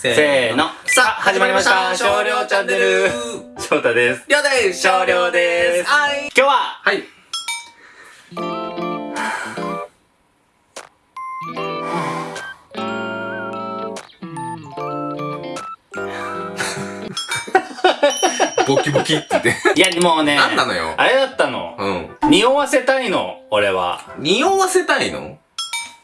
せーの。さあ、始まりました。少量チャンネル。翔太です。りょうです少量ですはい今日は、はい。ボキボキって言って。いや、もうね、なんなのよあれだったの。うん。匂わせたいの、俺は。匂わせたいの？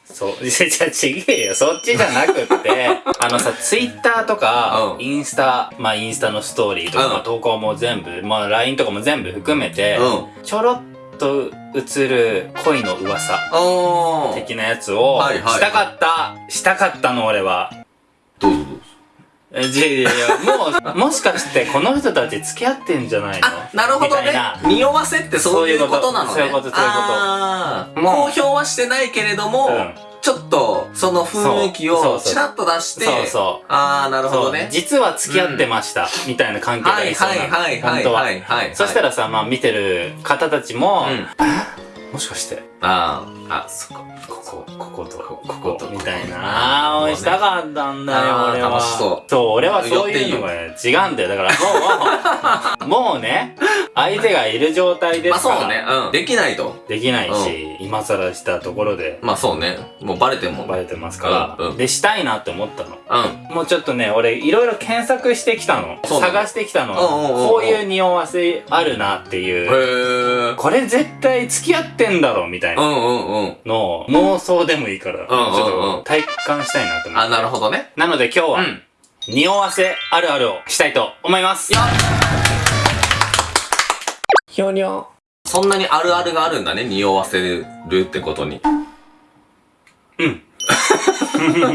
そう、じゃ、ちげえよ。そっちじゃなくって、あのさ、ツイッターとか、うんインスタ、まあ、インスタのストーリーとか、うんまあ投稿も全部、まあ、LINE とかも全部含めて、うん。ちょろっと映る恋の噂。的なやつを、したかった、したかったの、俺は。どうぞどうぞ。え、いやいやもう、もしかしてこの人たち付き合ってんじゃないの？あ、なるほどね。匂わせってそういうことなのね。そういうことそういうこと公表はしてないけれども、うんちょっと、その雰囲気をちらっと出して、そうそう。あー、なるほどね。実は付き合ってました、みたいな関係がはいいそうなのはいはいはい本当は。はいはい。そしたらさ、まあ見てる方たちも、うん。もしかして、あー、あ、そっか。ここ、ここと、こここと、みたいな。あー、ねしたかったんだよ、あー俺は。楽しそうそう、俺はそういうのがね、違うんだよ。だからもう、もうね、相手がいる状態でから、ますあそうね。うん。できないと。できないし、今更したところで、まあそうね。もうバレても。バレてますから、うんうんで、したいなって思ったの。うん。もうちょっとね、俺、いろいろ検索してきたの。そうなの探してきたの。うんうんうんうんこういう匂わせあるなってへいう。ー。これ絶対付き合ってんだろ、みたいうなんうんうん。のを妄想でもいいから、んうんうんちょっと体感したいなと思っあ、て。なるほどね。なので今日は、うん。匂わせあるあるをしたいと思います。よひょにょ。そんなにあるあるがあるんだね。匂わせるってことに。うん。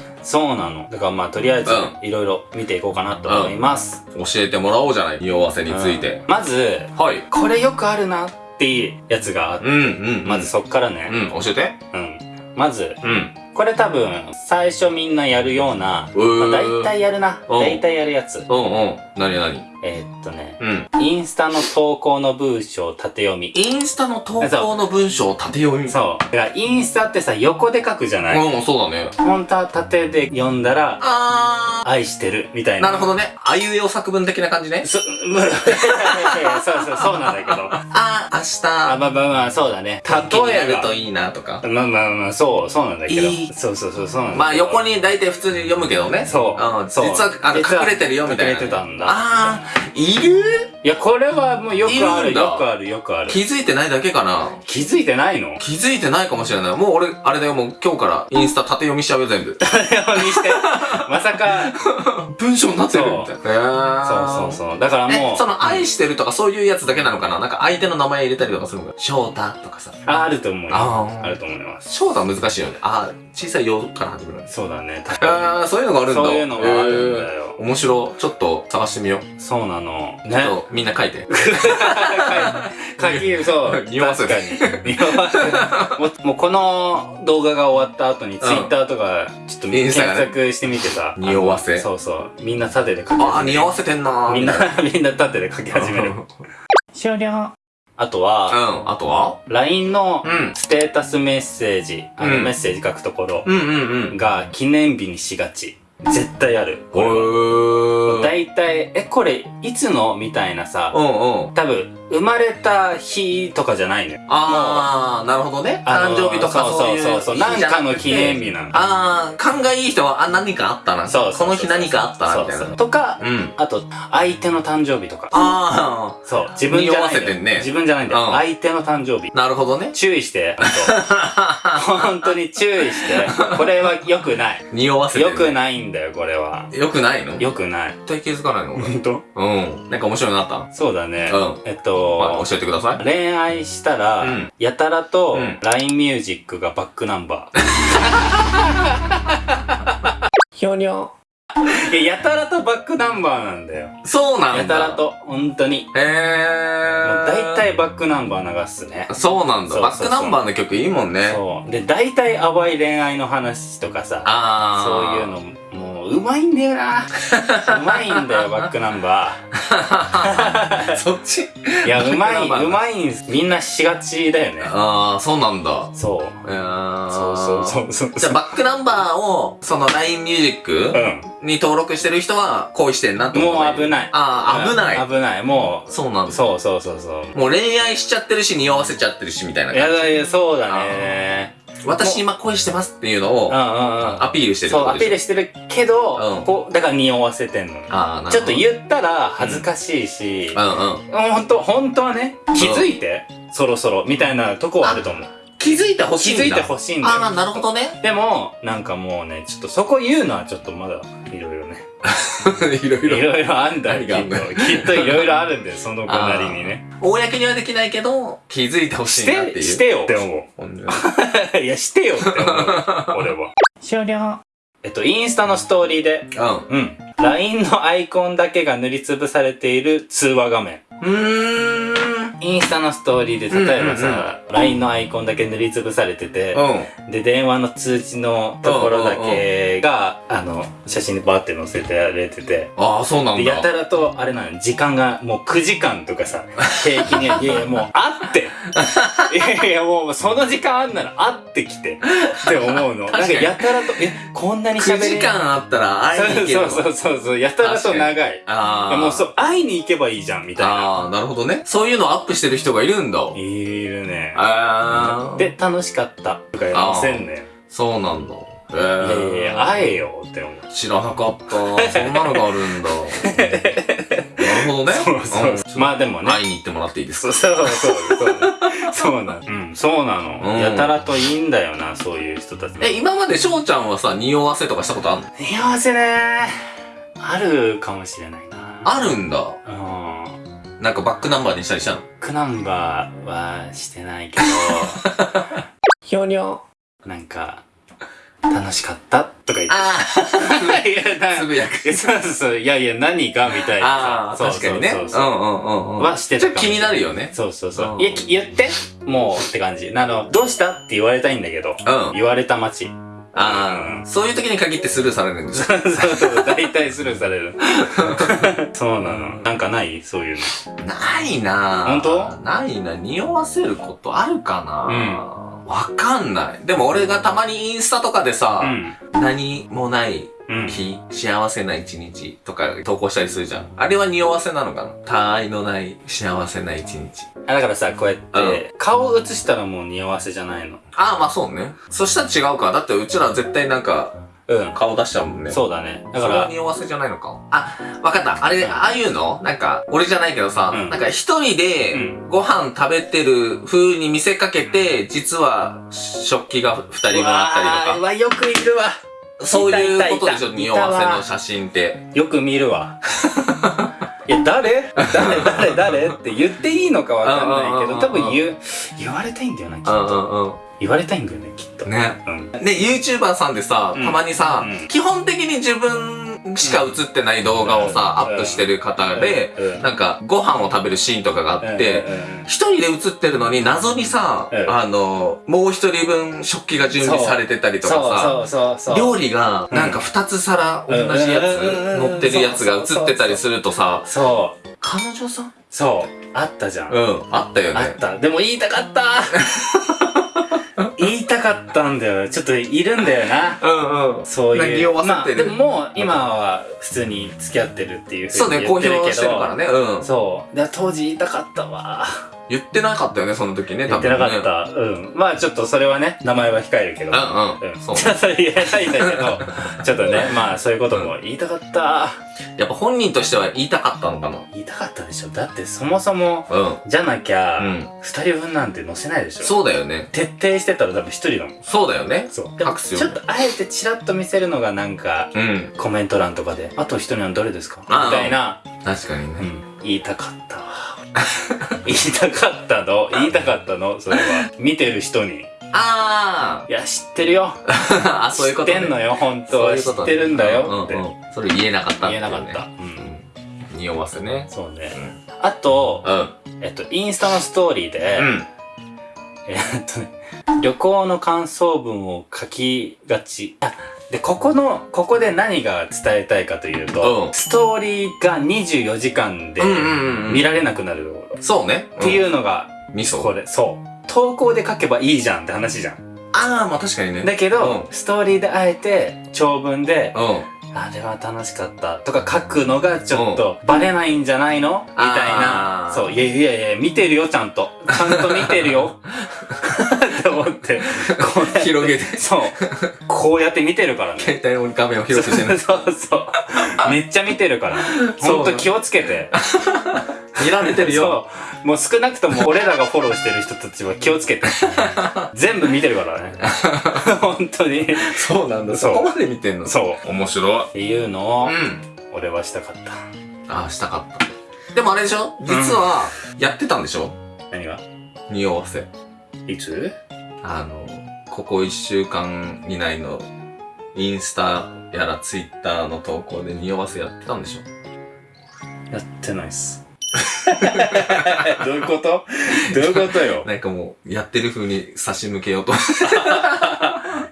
そうなの。だからまあ、とりあえずう、いろいろ見ていこうかなと思います。教えてもらおうじゃない。匂わせについてうん。まず、はい。これよくあるなっていうやつがあって、うんうん。まずそっからね。うん、教えて。うん。まず、うん。これ多分、最初みんなやるような、うーまあ、大体やるな。うん大体やるやつ。うんうん。なになにえーっとね、うん。インスタの投稿の文章縦読み。インスタの投稿の文章を縦読み。そう。だからインスタってさ、横で書くじゃない、うん、そうだね。本当は縦で読んだら、あ愛してる、みたいー。な。なるほどね。あいうえお作文的な感じね。そ、む、そうそう、そうなんだけど。あ、明日、まあまあまあ、そうだね。例えばるといいなとか。まあまあまあ、そう、そうなんだけど。いいそうそうそう、そうなんだ。まあ横に大体普通に読むけどね。そううん。そう実は、あの、隠れてるよみたいな。隠れてたんだあー、いる？いや、これはもうよくある、いるんだよくある、よくある。気づいてないだけかな？気づいてないの？気づいてないかもしれない。もう俺、あれだよ、もう今日からインスタ縦読みしちゃうよ、全部。誰をにして、まさか、文章になってるみたいな。そうそうそう。だからもえ、う、その、愛してるとかそういうやつだけなのかな？なんか相手の名前入れたりとかするのか？翔太とかさ。ああると思うよ。あーあると思います。翔太は難しいよね。あー、小さいよから始まる。そうだね。あー、そういうのがあるんだ。そういうのがあるんだよえー面白い。ちょっと探してみよう。そうなの。ちょっね。とみんな書いて。書き、そう。匂わせる確かに。匂わせる。もう、もうこの動画が終わった後に、ツイッターとか、ちょっと検索してみてさ。匂わせあのそうそう。みんな縦で書きあー、始める。匂わせてんなー。みんな、みんな縦で書き始める。終了。あとは、うん、あとは？LINE のうん。ステータスメッセージ、あのうんメッセージ書くところうんうんうん。が記念日にしがち。絶対ある。これ。大体、え、これ、いつの？みたいなさ、うんうん。多分、生まれた日とかじゃないのよ。あー、なるほどね。あのー誕生日とかそうそう。そうそうなんかの記念日なのあー、勘がいい人は、あ、何かあったな。そうこの日何かあったな、みたいな。とか、うん。あと、相手の誕生日とか。あそう、自分じゃないんだよ。匂わせてんね自分じゃないんだよ。うん相手の誕生日ー、。なるほどね。注意して、本当に注意して。これは良くない。匂わせてる良くないんだよ、これは。よくないの？良くない。絶対気づかないの？俺本当？うん。なんか面白いのあった？そうだね。うんえっまあ、と、教えてください。恋愛したら、うんやたらとうん LINE ミュージックがバックナンバひょにょ。や、やたらとバックナンバーなんだよ。そうなんだ。やたら。と、本当に。もへうー。大体バックナンバー流すね。そうなんだ。そうそうそうバックナンバーの曲いいもんね。そう。で、大体淡い恋愛の話とかさ、あー。そういうの、もう、うまいんだよな。うまいんだよ、バックナンバー。そっち？いや、うまい、うまいんすみんなしがちだよね。ああ、そうなんだ。そう。えー、そうそうそうそう。じゃあ、バックナンバーを、その LINE ミュージックうに登録してる人は、恋してんなともう危ない。ああ、危ない。危ない。もう、そうなんだ。そうそうそうそう。もう恋愛しちゃってるし、匂わせちゃってるし、みたいない感じ。やだいや、そうだね。私今恋してますっていうのを。アピールしてるそう、アピールしてるけど、うんこう、だから匂わせてんの。ちょっと言ったら恥ずかしいし、うんうん。ほんと、本当はね、気づいて、そろそろ、みたいなとこはあると思う。気づいてほしいんだ。気づいてほしいんだよ。ああ、なるほどね。でも、なんかもうね、ちょっとそこ言うのはちょっとまだ、いろいろね。いろいろ。いろいろあんだよ、きっと。きっといろいろあるんだよ、その子なりにね。公にはできないけど、気づいてほししいなっていう。て、してよって思う。いや、してよって思う。俺は。終了。えっと、インスタのストーリーで、うん。LINE のアイコンだけが塗りつぶされている通話画面。うん。うーん。インスタのストーリーで、例えばうんさ、LINE のアイコンだけ塗りつぶされてて、うん。で、電話の通知のところだけが、あの、写真にバーって載せてられてて、ああ、そうなんで、だ。やたらと、あれなの、時間がもう9時間とかさ、平均に、いやいや、もう、あって いやいや、もう、その時間あんなら、あってきて、って思うの。なんか、やたらと、え、こんなに9喋れ時間あったら会いに行けるそうそうそうそう、やたらと長い。いああ。やもう、そう、会いに行けばいいじゃん、みたいな。ああ、なるほどね。そういうのをアップしてる人がいるんだ。いるね。ああ。で、楽しかった。とか載せんねそうなんだ。えいやいやいーや、会えよって思う。知らなかった。そんなのがあるんだ。ほどね。そうそうそう。んまあでもね。会いに行ってもらっていいですか？そうそうそうそう。そうなの。うん、そうなの。うんやたらといいんだよな、そういう人たち。え、今まで翔ちゃんはさ、匂わせとかしたことあるの？似合わせねあるかもしれないな。あるんだ。うん。なんかバックナンバーにしたりしたの？バックナンバーはしてないけど、ひょにょ。なんか、楽しかったとか言って。あい や、つぶやく。いやそうそう。いやいや、何がみたいなああ、さ。確かにね。そううんそうそううんうんうん。はしてたちょっと気になるよね。そうそうそうう。んいや、き言ってもうって感じ。あの、どうしたって言われたいんだけど、うん。言われた街。ああ、そういう時に限ってスルーされるんですそうそうそう、大体スルーされる。そうなの。なんかない？そういうの。ないなぁ。本当？ないな。匂わせることあるかなうんわかんない。でも俺がたまにインスタとかでさ、うん。何もないうん。日、幸せな一日とか投稿したりするじゃん。あれは匂わせなのかな？他愛のない幸せな一日。あだからさ、こうやって、顔映したらもう匂わせじゃないの。ああ、まあそうね。そしたら違うか。だってうちら絶対なんかうん。顔出しちゃうもんね。そうだね。だそから、れは匂わせじゃないのか？あ、わかった。あれ、ああいうの？なんか、俺じゃないけどさ、うんなんか一人でうんご飯食べてる風に見せかけて、実は食器が二人分あったりとか。わ、よくいるわ。そういうことでしょ、匂わせの写真って。よく見るわ。いや、誰？誰？誰？誰？って言っていいのかわかんないけど、うんうんうんうん多分言う、言われたいんだよな、きっうんと。うん言われたいんだよね、きっと。うん。ね。うん。ね、YouTuber さんでさ、うんたまにさ、うん基本的に自分しか映ってない動画をさ、うんアップしてる方で、うん、なんか、ご飯を食べるシーンとかがあって、一人で映ってるのに謎にさ、うんあの、もう一人分食器が準備されてたりとかさ、そうそうそうそう。料理がなんか二つ皿同じやつうん乗ってるやつが映ってたりするとさ、そう。彼女さん？そう。あったじゃん。うん、あったよね。あった。でも言いたかった 言いたかったんだよ。ちょっといるんだよな。うんうん。そういう。まあ、でももう今は普通に付き合ってる？っていうふそうね、公うに言ってるけど。表してるからね。うん。そう。で当時言いたかったわ。言ってなかったよね、その時ね、言ってなかっね。た。うん。まあちょっとそれはね、名前は控えるけど。うんうん。そう。ちょっと言えないんだけど、ちょっとね、まあそういうことも言いたかった。やっぱ本人としては言いたかったのかな。言いたかったでしょ。だってそもそも、うん。じゃなきゃ、うん二人分なんて載せないでしょ。そうだよね。徹底してたら多分一人だもん。そうだよね。そう。でも隠すよちょっとあえてチラッと見せるのがなんか、うん。コメント欄とかで、あと一人はどれですか？みたいな、確かにね。うん、言いたかったわ。言いたかったの？言いたかったの？それは。見てる人に。あいや、知ってるよ。あ あ、そういうことね知ってんのよ、本当は。ういうことねってるんだよってうん。うんそれ言えなかったっね言えなかった。うん。匂わせね。そうね。うん。あと、うん。えっと、インスタのストーリーで、うん。えっとね、旅行の感想文を書きがち。あ、で、ここの、ここで何が伝えたいかというと、うんストーリーが24時間でうんうんうんうん見られなくなるところ。そうね。っていううのが、ん。味噌。これ、そう。投稿で書けばいいじゃんって話じゃん。ああ、まあ確かにね。だけど、ストーリーであえて、長文で、うん。うん。あれは楽しかったとか書くのがちょっとバレないんじゃないの？みたいなそう、いやいやいや、見てるよ、ちゃんと。ちゃんと見てるよ。って思って、こ う広げて。そう。こうやって見てるからね。携帯の画面を広くしてね。そうそう。めっちゃ見てるから。ほんと気をつけて。見られてるよ。そう。もう少なくとも俺らがフォローしてる人たちは気をつけて。全部見てるからね。本当に。そうなんだ。そこまで見てんの？そう。面白い。っていうのをう、ん。俺はしたかった。ああ、したかった。でもあれでしょ？実は、やってたんでしょ？何が？匂わせ。いつ？あの、ここ一週間以内の、インスタやらツイッターの投稿で匂わせやってたんでしょ？やってないっす。どういうこと？どういうことよ？なんかもう、やってる風に差し向けようと。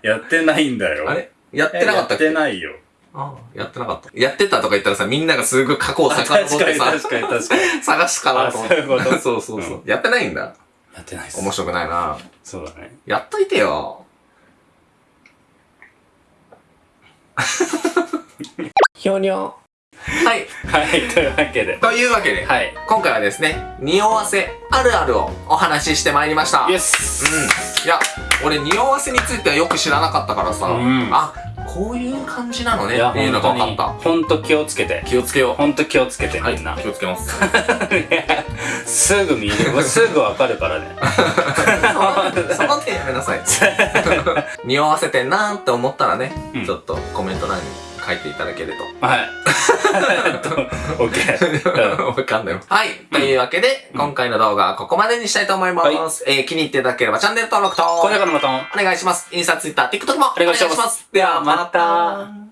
やってないんだよ。あれ？やってなかったっけ？やってないよ。ああやってなかった。やってたとか言ったらさ、みんながすぐ過去を遡確かってさ、に確かに確かに。探すかなと思って。あそういう そうそうそう。やってないんだ。やってないっす。面白くないな。そうだね。やっといてよ。ひょにょ。はい。はい、というわけで。というわけで、はい。今回はですね、匂わせあるあるをお話ししてまいりました。イエスうん。いや、俺匂わせについてはよく知らなかったからさ、うんあ、こういう感じなのねっていうのが分かった。ほんと気をつけて。気をつけよほんと気をつけて、う。はいみんな。気をつけます。すぐ見る。すぐわかるからね。その手やめなさい。匂わせてんなーって思ったらね、うんちょっとコメント欄に書いていただけると。はい。オッケー。わかんないわ。はい。というわけで、今回の動画はここまでにしたいと思います。えー気に入っていただければチャンネル登録と、高評価のボタンを。お願いします。インスタ、ツイッター、TikTok もお願いしますではまた。